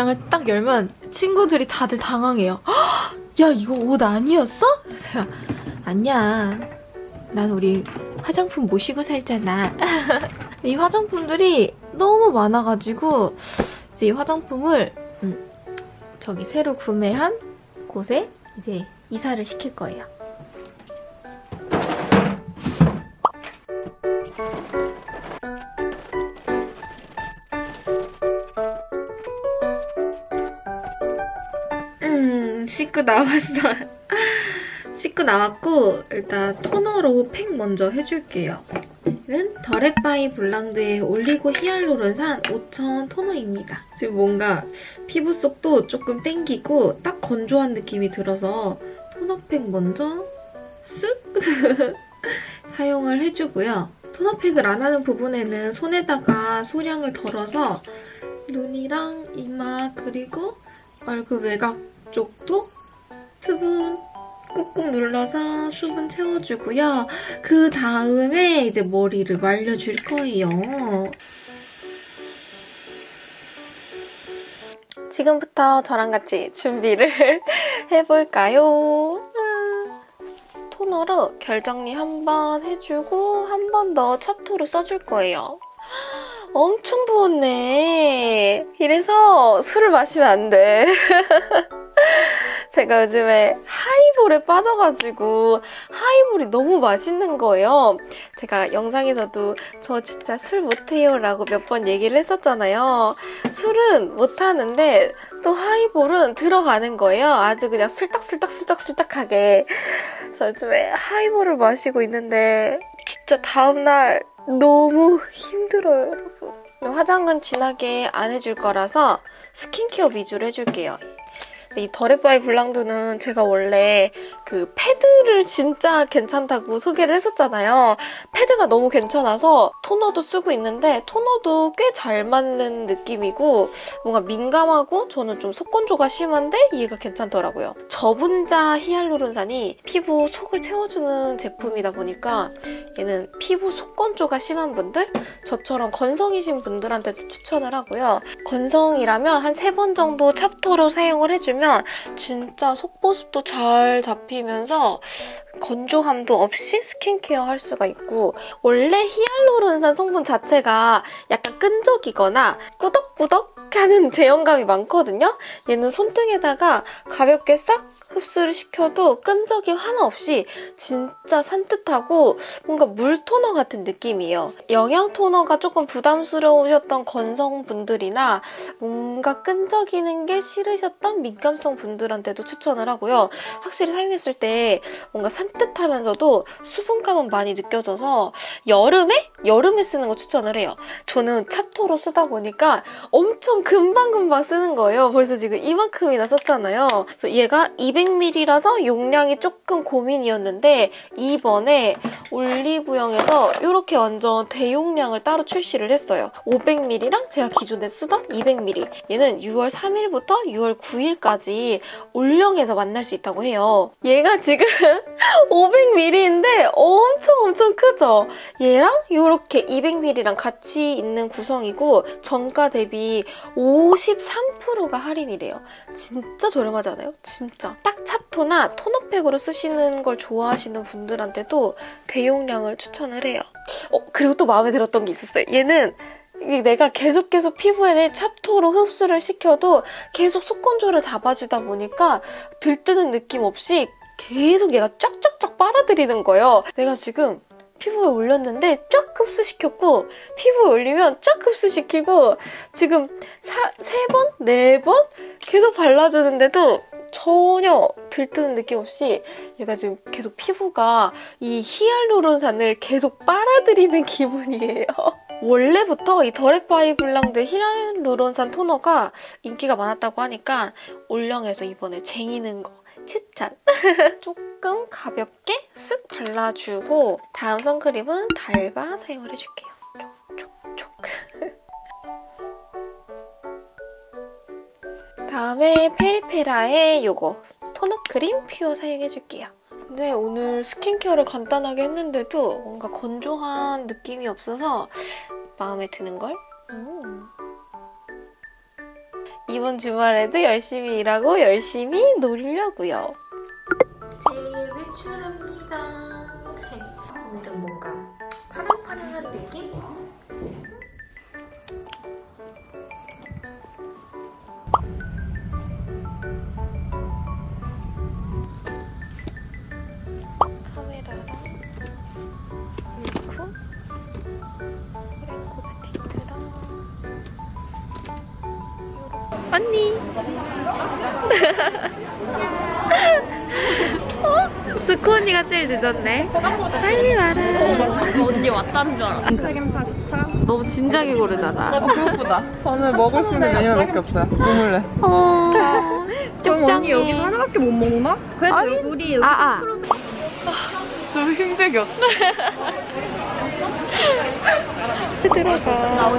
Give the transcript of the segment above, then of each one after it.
옷장을 딱 열면 친구들이 다들 당황해요. "헉, 야 이거 옷 아니었어? 그래서 아니야. 난 우리 화장품 모시고 살잖아. 이 화장품들이 너무 많아가지고 이제 이 화장품을 음, 저기 새로 구매한 곳에 이제 이사를 시킬 거예요. 씻고 나왔어요. 씻고 나왔고 일단 토너로 팩 먼저 해줄게요. 이는 더레바이 블랑드의 올리고 히알루론산 5000 토너입니다. 지금 뭔가 피부 속도 조금 땡기고 딱 건조한 느낌이 들어서 토너팩 먼저 쓱 사용을 해주고요. 토너팩을 안 하는 부분에는 손에다가 소량을 덜어서 눈이랑 이마 그리고 얼굴 외곽 쪽도 수분 꾹꾹 눌러서 수분 채워주고요. 그 다음에 이제 머리를 말려줄 거예요. 지금부터 저랑 같이 준비를 해볼까요? 음. 토너로 결 정리 한 번 해주고 한 번 더 찹토로 써줄 거예요. 엄청 부었네. 이래서 술을 마시면 안 돼. 제가 요즘에 하이볼에 빠져가지고 하이볼이 너무 맛있는 거예요. 제가 영상에서도 저 진짜 술 못해요 라고 몇 번 얘기를 했었잖아요. 술은 못하는데 또 하이볼은 들어가는 거예요. 아주 그냥 슬딱슬딱슬딱슬딱하게. 그래서 요즘에 하이볼을 마시고 있는데 진짜 다음날 너무 힘들어요, 여러분. 화장은 진하게 안 해줄 거라서 스킨케어 위주로 해줄게요. 이 더레바이 블랑드는 제가 원래 그 패드를 진짜 괜찮다고 소개를 했었잖아요. 패드가 너무 괜찮아서 토너도 쓰고 있는데 토너도 꽤 잘 맞는 느낌이고 뭔가 민감하고 저는 좀 속건조가 심한데 얘가 괜찮더라고요. 저분자 히알루론산이 피부 속을 채워주는 제품이다 보니까 얘는 피부 속건조가 심한 분들, 저처럼 건성이신 분들한테도 추천을 하고요. 건성이라면 한 세 번 정도 찹토로 사용을 해주면 진짜 속보습도 잘 잡히면서 건조함도 없이 스킨케어 할 수가 있고 원래 히알루론산 성분 자체가 약간 끈적이거나 꾸덕꾸덕 하는 제형감이 많거든요. 얘는 손등에다가 가볍게 싹 흡수를 시켜도 끈적임 하나 없이 진짜 산뜻하고 뭔가 물 토너 같은 느낌이에요. 영양 토너가 조금 부담스러우셨던 건성분들이나 뭔가 끈적이는 게 싫으셨던 민감성 분들한테도 추천을 하고요. 확실히 사용했을 때 뭔가 산뜻하면서도 수분감은 많이 느껴져서 여름에? 여름에 쓰는 거 추천을 해요. 저는 찹토로 쓰다 보니까 엄청 금방금방 쓰는 거예요. 벌써 지금 이만큼이나 썼잖아요. 그래서 얘가 200ml라서 용량이 조금 고민이었는데 이번에 올리브영에서 이렇게 완전 대용량을 따로 출시를 했어요. 500ml랑 제가 기존에 쓰던 200ml 얘는 6월 3일부터 6월 9일까지 올영에서 만날 수 있다고 해요. 얘가 지금 500ml인데 엄청 엄청 크죠? 얘랑 이렇게 200ml랑 같이 있는 구성이고 정가 대비 53%가 할인이래요. 진짜 저렴하잖아요? 진짜. 딱 찹토나 토너팩으로 쓰시는 걸 좋아하시는 분들한테도 대용량을 추천을 해요. 어, 그리고 또 마음에 들었던 게 있었어요. 얘는 내가 계속 계속 피부에 찹토로 흡수를 시켜도 계속 속건조를 잡아주다 보니까 들뜨는 느낌 없이 계속 얘가 쫙쫙쫙 빨아들이는 거예요. 내가 지금 피부에 올렸는데 쫙 흡수시켰고 피부에 올리면 쫙 흡수시키고 지금 사, 세 번? 네 번? 계속 발라주는데도 전혀 들뜨는 느낌 없이 얘가 지금 계속 피부가 이 히알루론산을 계속 빨아들이는 기분이에요. 원래부터 이 더레파이 블랑드 히알루론산 토너가 인기가 많았다고 하니까 올영에서 이번에 쟁이는 거 추천! 조금 가볍게 쓱 발라주고 다음 선크림은 달바 사용을 해줄게요. 촉촉촉. 다음에 페리페라의 요거 톤업 크림 퓨어 사용해줄게요. 근데 오늘 스킨케어를 간단하게 했는데도 뭔가 건조한 느낌이 없어서 마음에 드는걸? 음. 이번 주말에도 열심히 일하고 열심히 놀려고요. 제 외출합니다. 오늘은 뭔가 파랑파랑한 느낌? 언니 어? 스코 언니가 제일 늦었네 빨리 와라 언니 왔다는 줄 알아. 너무 진작에 고르잖아 그것보다 저는 먹을 수 있는 개 없어요. 고물래. 어... 쪽장이 여기서 하나밖에 못 먹나? 그래도 우리 여기 아아 좀 힘들게 들어가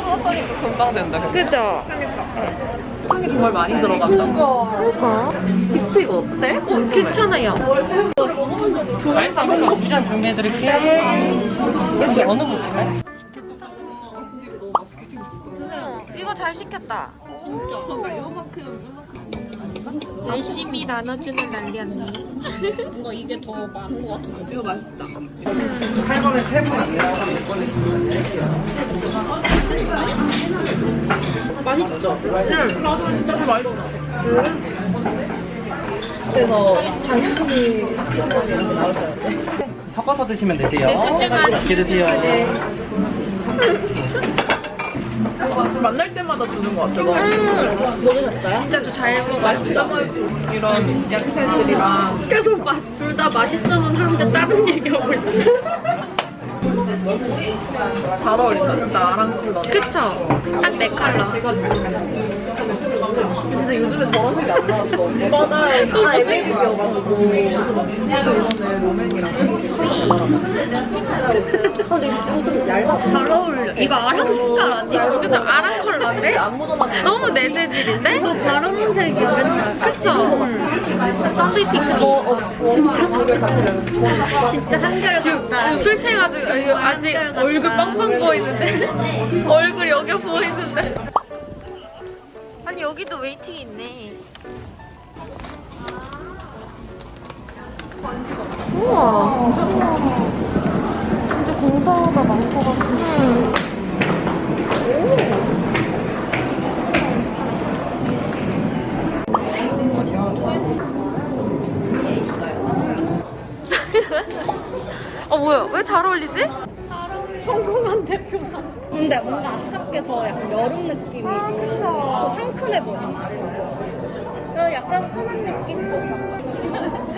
수업하니까 금방 된다. 그죠? 향이 정말 많이 들어간다. 그러니까 이거 어때? 어, 괜찮아요 말싸움 두잔 준비해드릴게요. 혹시 어느 분이실까요? 이거 잘 시켰다 열심히 나눠주는 난리 언니 뭔가 이게 더 많은 것 같아. 이거 맛있다. 할 거면 세분안 내라고 하면 이번에 맛있죠? 응. 나도 진짜 맛있어. 그래서 당연히 섞어서 드시면 되세요. 네, 맛있게 드세요. 만날 때마다 주는 것 같아요. 먹으셨어요? 진짜 저잘 먹어 맛있죠? 이런 야채들이랑 계속 둘다 맛있어는 하는데 다른 얘기하고 있어. 잘 어울린다. 진짜 아랑 컬러. 그쵸? 딱 내 컬러 진짜 요즘에 저런 색이 안 나왔어. 맞아요. 다. 이번에 롬앤이랑 잘 어울려. 이거 아랑 색깔 아니야? 그죠? 아랑 컬러인데? 너무 내 재질인데? 다른 색이야, 맨날. 그쵸? 음. 썬데이 핑크니 진짜 한결 지금, 같다. 지금 술 취해가지고 아직 얼굴 빵빵 부어있는데 얼굴 여겨 부어있는데 아니 여기도 웨이팅 있네 우와 진짜 공사가 많고 같은 어 뭐야 왜 잘 어울리지? 성공한 대표상. 근데 뭔가 아깝게 더 약간 여름 느낌이고 아, 그쵸. 더 상큼해 보여. 그리고 약간 편한 느낌?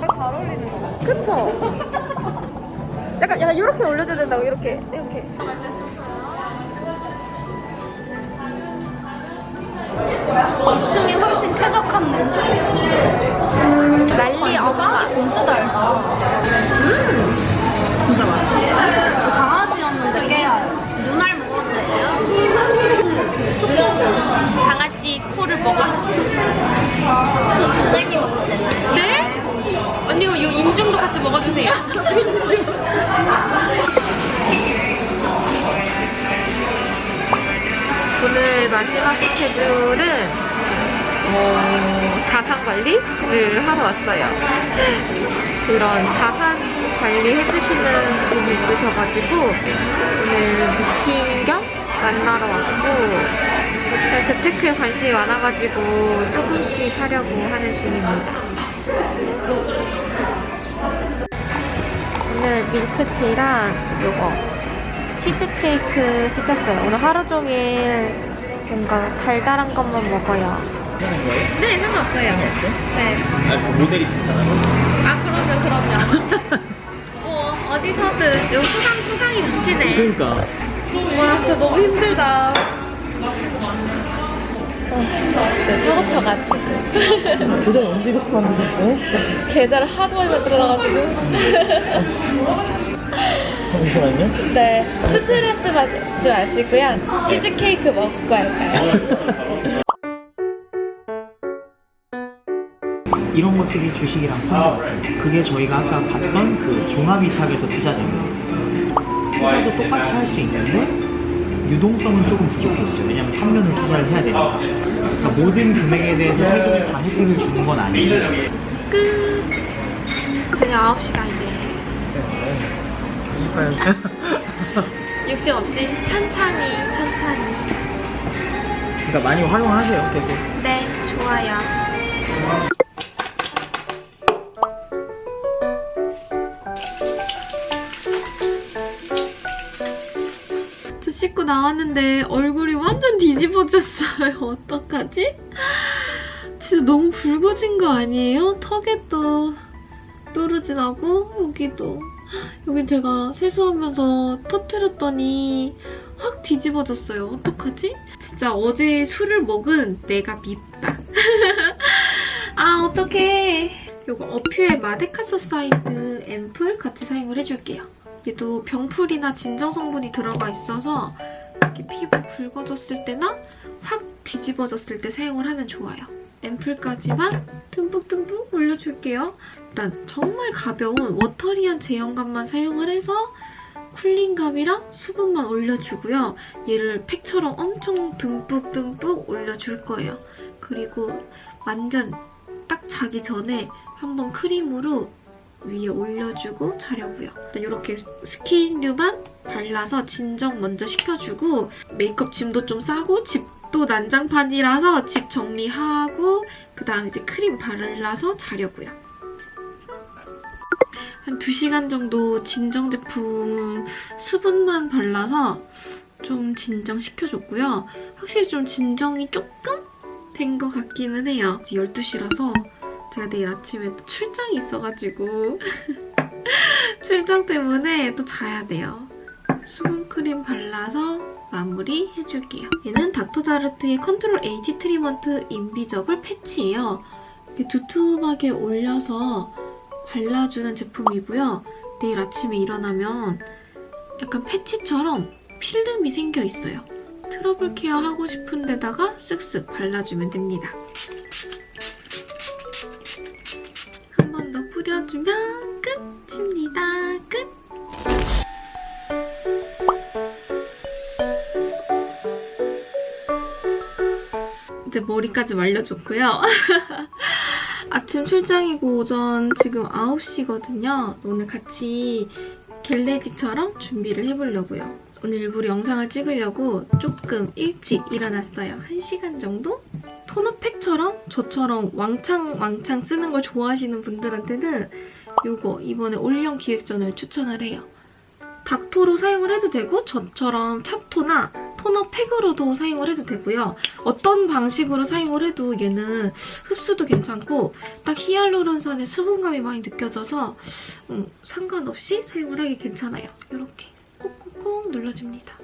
잘 어울리는 것 같아. 그쵸? 약간 약간 이렇게 올려줘야 된다고 이렇게 이렇게 2층이 훨씬 쾌적한 느낌. 난리 엄마 진짜 달다. 음! 진짜 맛있어. 어, 자산 관리를 하러 왔어요. 그런 자산 관리 해주시는 분이 있으셔가지고 오늘 미팅 겸 만나러 왔고 제가 재테크에 관심이 많아가지고 조금씩 하려고 하는 중입니다. 오늘 밀크티랑 요거 치즈케이크 시켰어요. 오늘 하루 종일 뭔가 달달한 것만 먹어요. 네, 상관없어요. 네. 아, 모델이 괜찮아요? 아, 그럼요, 그럼요. 뭐, 어디서든. 요 수강, 수강이 미치네. 그러니까 와, 진짜 너무 힘들다. 사고 쳐가지고. 계좌 언제부터 만드셨어요? 계좌를 하도 많이 만들어놔가지고. 잠시만요 네. 스트레스 받지 마시고요. 치즈케이크 먹고 할까요? 이런 것들이 주식이랑 펀드 그게 저희가 아까 봤던 그 종합이탁에서 투자되는 투자도 똑같이 할 수 있는데 유동성은 조금 부족해지죠. 왜냐면 3년을 투자를 해야 되니까. 그러니까 모든 금액에 대해서 세금을 다 혜택을 주는 건 아니에요. 끝. 저녁 9시 가야 돼. 욕심 없이 천천히, 천천히. 그러니까 많이 활용하세요, 계속. 네, 좋아요. 나왔는데 얼굴이 완전 뒤집어졌어요. 어떡하지? 진짜 너무 붉어진 거 아니에요? 턱에도 뾰루지 나고 여기도 여기 제가 세수하면서 터뜨렸더니 확 뒤집어졌어요. 어떡하지? 진짜 어제 술을 먹은 내가 밉다. 아 어떡해. 요거 어퓨의 마데카소사이드 앰플 같이 사용을 해줄게요. 얘도 병풀이나 진정 성분이 들어가 있어서 이렇게 피부 붉어졌을 때나 확 뒤집어졌을 때 사용을 하면 좋아요. 앰플까지만 듬뿍듬뿍 올려줄게요. 일단 정말 가벼운 워터리한 제형감만 사용을 해서 쿨링감이랑 수분만 올려주고요. 얘를 팩처럼 엄청 듬뿍듬뿍 올려줄 거예요. 그리고 완전 딱 자기 전에 한번 크림으로 위에 올려주고 자려고요. 일단 이렇게 스킨류만 발라서 진정 먼저 시켜주고 메이크업 짐도 좀 싸고 집도 난장판이라서 집 정리하고 그 다음 이제 크림 발라서 자려고요. 한 2시간 정도 진정 제품 수분만 발라서 좀 진정시켜줬고요. 확실히 좀 진정이 조금 된 것 같기는 해요. 12시라서 제가 내일 아침에 또 출장이 있어가지고 출장 때문에 또 자야 돼요. 수분크림 발라서 마무리 해줄게요. 얘는 닥터자르트의 컨트롤 A 티트리먼트 인비저블 패치예요. 이렇게 두툼하게 올려서 발라주는 제품이고요. 내일 아침에 일어나면 약간 패치처럼 필름이 생겨 있어요. 트러블 케어 하고 싶은 데다가 쓱쓱 발라주면 됩니다. 뿌려주면 끝입니다. 끝! 이제 머리까지 말려줬고요. 아침 출장이고 오전 지금 9시거든요. 오늘 같이 겟레디처럼 준비를 해보려고요. 오늘 일부러 영상을 찍으려고 조금 일찍 일어났어요. 1시간 정도? 토너팩처럼 저처럼 왕창 왕창 쓰는 걸 좋아하시는 분들한테는 이거 이번에 올영 기획전을 추천을 해요. 닥토로 사용을 해도 되고 저처럼 찹토나 토너팩으로도 사용을 해도 되고요. 어떤 방식으로 사용을 해도 얘는 흡수도 괜찮고 딱 히알루론산의 수분감이 많이 느껴져서 음, 상관없이 사용을 하기 괜찮아요. 이렇게 꾹꾹꾹 눌러줍니다.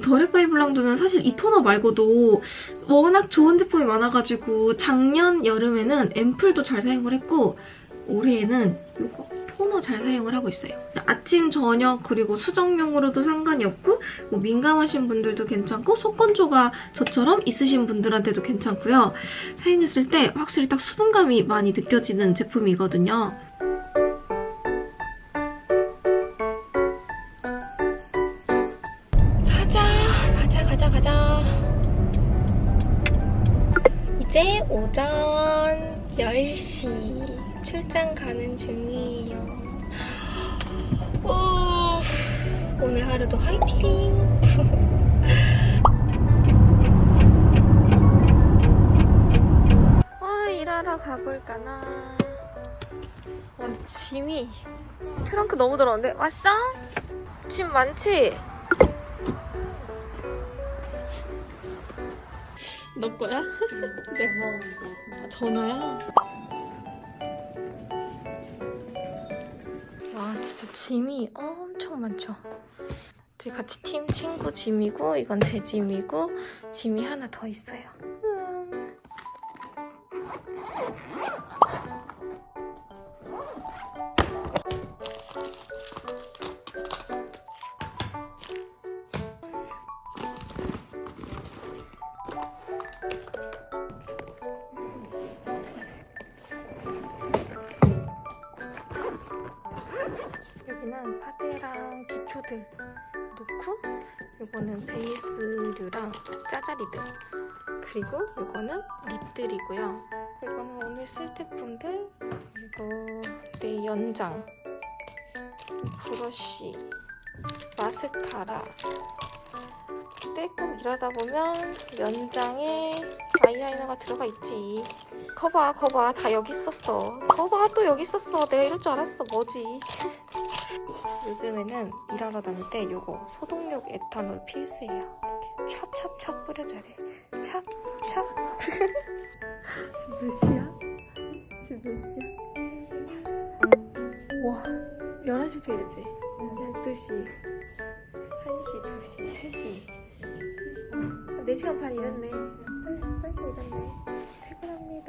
더레파이 블랑드는 사실 이 토너 말고도 워낙 좋은 제품이 많아가지고 작년 여름에는 앰플도 잘 사용을 했고 올해에는 이거 토너 잘 사용을 하고 있어요. 아침, 저녁, 그리고 수정용으로도 상관이 없고 뭐 민감하신 분들도 괜찮고 속건조가 저처럼 있으신 분들한테도 괜찮고요. 사용했을 때 확실히 딱 수분감이 많이 느껴지는 제품이거든요. 오전 10시 출장 가는 중이에요. 오, 오늘 하루도 화이팅! 와, 일하러 가볼까나. 와, 근데 짐이 트렁크 너무 더러운데? 왔어? 짐 많지? 너 거야? 네. 아, 전화야? 와 진짜 짐이 엄청 많죠. 저희 같이 팀 친구 짐이고 이건 제 짐이고 짐이 하나 더 있어요. 짜자리들 그리고 이거는 립들이고요. 이거는 오늘 쓸 제품들 그리고 내 연장 브러쉬 마스카라 떼끔 일하다 보면 연장에 아이라이너가 들어가 있지. 거봐, 거봐, 다 여기 있었어. 거봐, 또 여기 있었어. 내가 이럴 줄 알았어. 뭐지? 요즘에는 일하러 다닐 때 요거 소독력 에탄올 필수예요. 찹찹찹 뿌려줘야 돼. 찹, 찹. 지금 몇 시야? 지금 몇 시야? 와, 11시부터 이랬지? 12시, 1시, 2시, 3시. 4시간 반 일했네. 짧- 짧게 일했네. 퇴근합니다.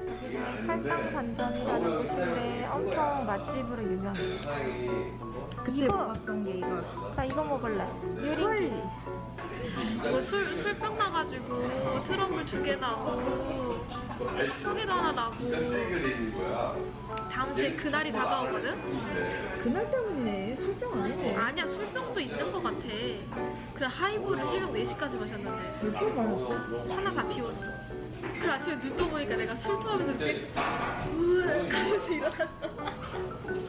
여기는 팔당 반점이라는 곳인데 엄청 맛집으로 유명해요. 그때 먹었던 게 이거 나 이거 먹을래. 유리. 이거 술, 술병 나가지고 트러블 두 개 나고 턱에도 하나 나고 다음 주에 그날이 다가오거든? 그날 때문에 술병 아니네. 아니야 술병도 있는 것 같아. 그냥 하이볼을 새벽 4시까지 마셨는데. 몇번 받았어? 하나 다 비웠어. 그래 아침에 눈 떠보니까 내가 술 토하면서 이렇게 우악 하면서 일어났어.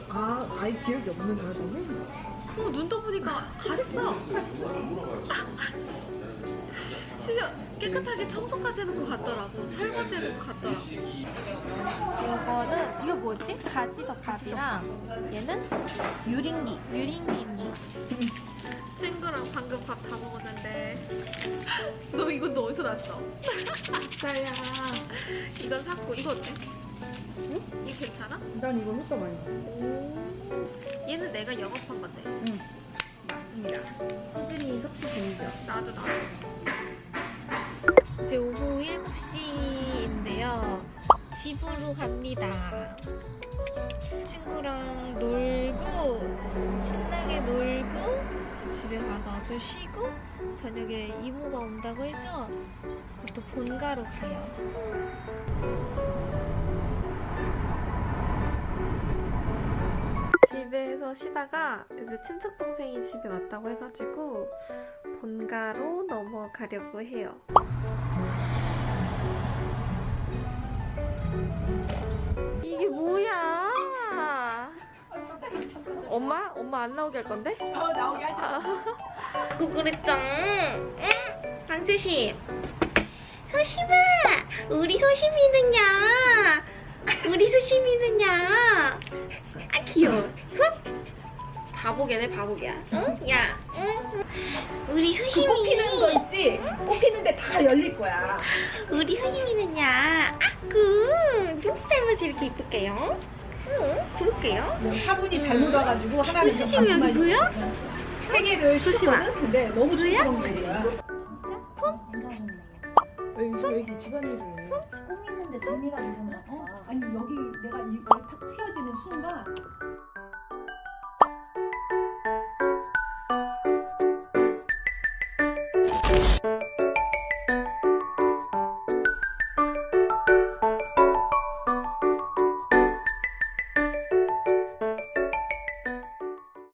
아 아예 기억이 없는 거라더니 어, 눈 떠보니까 갔어. 진짜 깨끗하게 청소까지 해놓고 갔더라고. 설거지 해놓고 갔더라고. 이거는 이거 뭐지? 가지 덮밥이랑 얘는? 유린기. 유린기입니다 친구랑 방금 밥 다 먹었는데. 너 이건 너 어디서 났어? 나야. 이건 샀고 이거 어때? 응? 이거 괜찮아? 난 이거 효과 많이 봤어 얘는 내가 영업한 건데. 맞습니다. 꾸준히 섭취 중이죠. 나도 나도. 이제 오후 7시인데요. 집으로 갑니다. 친구랑 놀고 신나게 놀고 집에 가서 좀 쉬고 저녁에 이모가 온다고 해서 또 본가로 가요 집에서 쉬다가 이제 친척 동생이 집에 왔다고 해가지고 본가로 넘어가려고 해요. 이게 뭐야? 엄마? 엄마 안 나오게 할 건데? 어 나오게 하자. 구구랬죠. 응? 강주씨. 소심아, 우리 소심이는요. 우리 소심이는요. 아 귀여워. 손? 바보개네 바보개야. 응? 야, 응? 우리 소심이. 뽑히는 거 있지? 뽑히는데 다 열릴 거야 우리 소심이는요. 아구 누구 닮아서 이렇게 이쁠게요? 응, 그럴게요. 화분이 잘못 와가지고 우리 하나님께서 소심이 여기 보여? 세 개를 소심아. 줬거든? 근데 너무 뭐야? 촌스러운 거야 손? 왜 이렇게 집안일을 꾸미는데 재미가 되셨나 봐. 아니 여기 내가 이거 탁 씌워지는 순간